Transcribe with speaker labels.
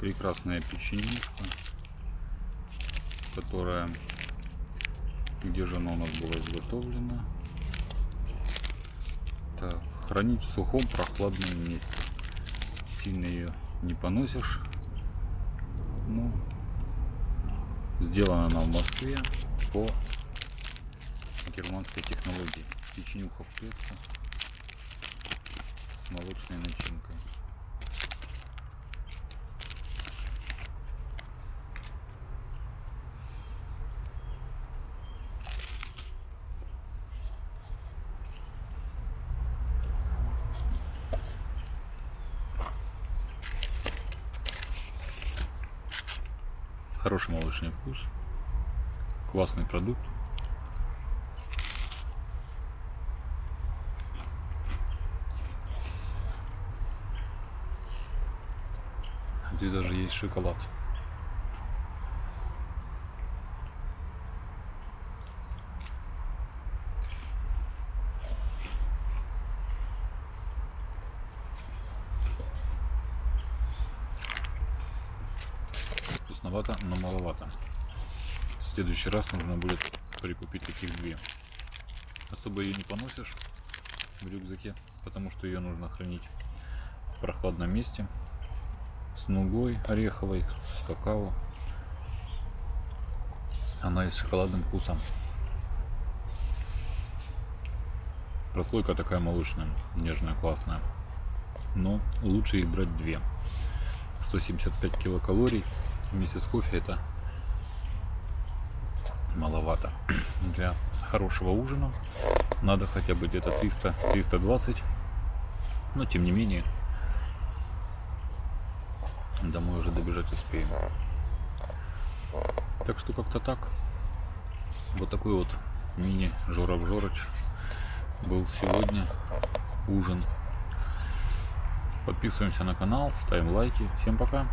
Speaker 1: прекрасная печенишка, которая, где же она у нас была изготовлена? Так, хранить в сухом прохладном месте. Сильно ее не поносишь. Ну, сделана она в Москве по германской технологии. Печенюха в клетку с молочной начинкой. Хороший молочный вкус. Классный продукт. Здесь даже есть шоколад. Вкусновато, но маловато. В следующий раз нужно будет прикупить таких две. Особо ее не поносишь в рюкзаке, потому что ее нужно хранить в прохладном месте с нугой ореховой, с какао. Она и с шоколадным вкусом. Прослойка такая молочная, нежная, классная. Но лучше их брать две. 175 килокалорий вместе с кофе это маловато. Для хорошего ужина надо хотя бы где-то 300-320. Но тем не менее Домой уже добежать успеем. Так что как-то так. Вот такой вот мини Жоров Жорыч был сегодня ужин. Подписываемся на канал, ставим лайки. Всем пока.